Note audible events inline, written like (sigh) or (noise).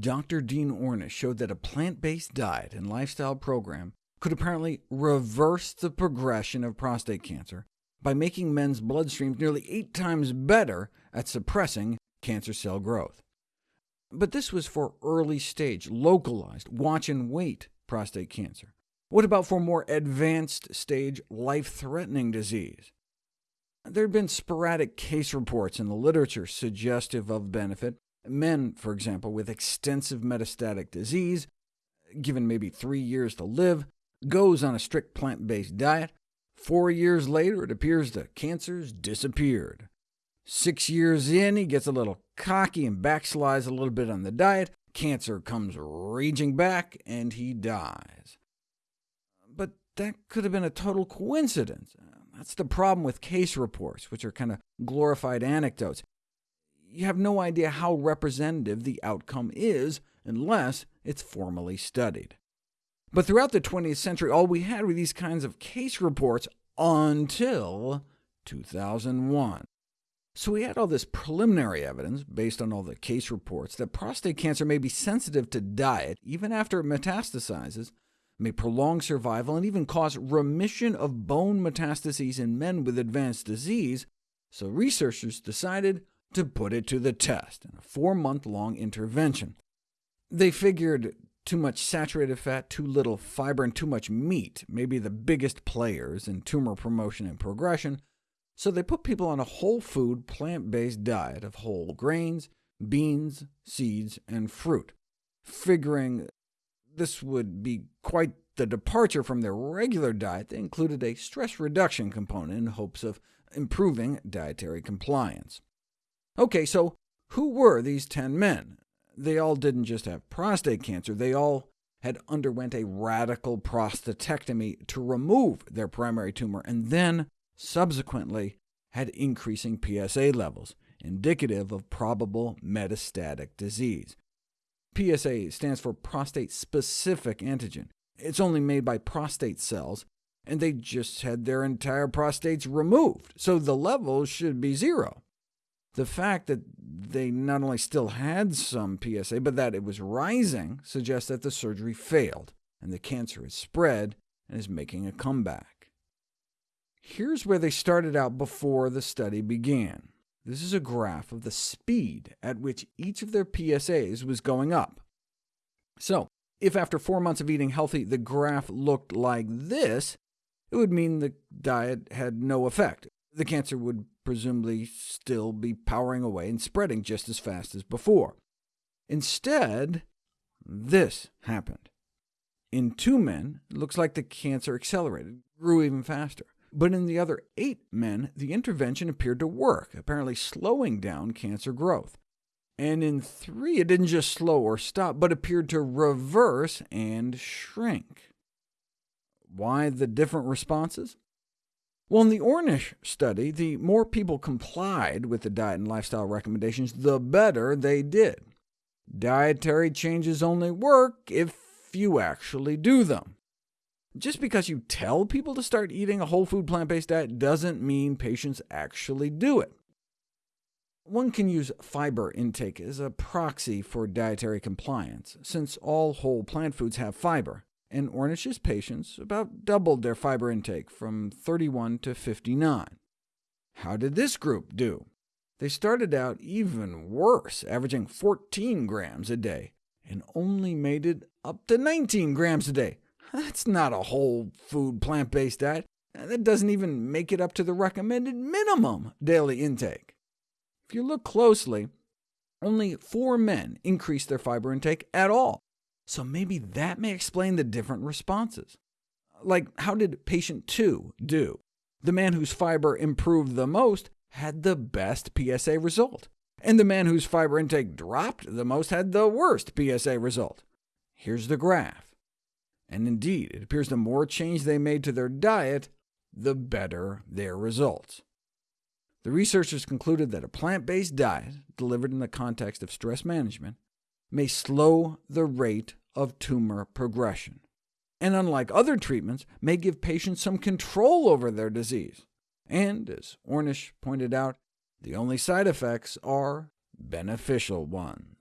Dr. Dean Ornish showed that a plant-based diet and lifestyle program could apparently reverse the progression of prostate cancer by making men's bloodstreams nearly eight times better at suppressing cancer cell growth. But this was for early-stage, localized, watch-and-wait prostate cancer. What about for more advanced stage, life-threatening disease? There had been sporadic case reports in the literature suggestive of benefit. Men, for example, with extensive metastatic disease, given maybe three years to live, goes on a strict plant-based diet. Four years later, it appears the cancer's disappeared. Six years in, he gets a little cocky and backslides a little bit on the diet. Cancer comes raging back, and he dies. But that could have been a total coincidence. That's the problem with case reports, which are kind of glorified anecdotes. You have no idea how representative the outcome is unless it's formally studied. But throughout the 20th century, all we had were these kinds of case reports until 2001. So we had all this preliminary evidence, based on all the case reports, that prostate cancer may be sensitive to diet even after it metastasizes, may prolong survival, and even cause remission of bone metastases in men with advanced disease, so researchers decided to put it to the test in a four-month-long intervention. They figured too much saturated fat, too little fiber, and too much meat may be the biggest players in tumor promotion and progression, so they put people on a whole food, plant-based diet of whole grains, beans, seeds, and fruit, figuring this would be quite the departure from their regular diet. They included a stress reduction component in hopes of improving dietary compliance. OK, so who were these 10 men? They all didn't just have prostate cancer, they all had underwent a radical prostatectomy to remove their primary tumor, and then subsequently had increasing PSA levels, indicative of probable metastatic disease. PSA stands for prostate-specific antigen. It's only made by prostate cells, and they just had their entire prostates removed, so the levels should be zero. The fact that they not only still had some PSA, but that it was rising suggests that the surgery failed, and the cancer has spread and is making a comeback. Here's where they started out before the study began. This is a graph of the speed at which each of their PSAs was going up. So, if after four months of eating healthy the graph looked like this, it would mean the diet had no effect. The cancer would presumably still be powering away and spreading just as fast as before. Instead, this happened. In two men, it looks like the cancer accelerated, grew even faster. But in the other eight men, the intervention appeared to work, apparently slowing down cancer growth. And in three, it didn't just slow or stop, but appeared to reverse and shrink. Why the different responses? Well, in the Ornish study, the more people complied with the diet and lifestyle recommendations, the better they did. Dietary changes only work if you actually do them. Just because you tell people to start eating a whole food plant-based diet doesn't mean patients actually do it. One can use fiber intake as a proxy for dietary compliance, since all whole plant foods have fiber and Ornish's patients about doubled their fiber intake from 31 to 59. How did this group do? They started out even worse, averaging 14 grams a day, and only made it up to 19 grams a day. (laughs) That's not a whole food plant-based diet. That doesn't even make it up to the recommended minimum daily intake. If you look closely, only four men increased their fiber intake at all, so maybe that may explain the different responses. Like, how did patient 2 do? The man whose fiber improved the most had the best PSA result, and the man whose fiber intake dropped the most had the worst PSA result. Here's the graph. And indeed, it appears the more change they made to their diet, the better their results. The researchers concluded that a plant-based diet, delivered in the context of stress management, may slow the rate of tumor progression, and unlike other treatments, may give patients some control over their disease. And, as Ornish pointed out, the only side effects are beneficial ones.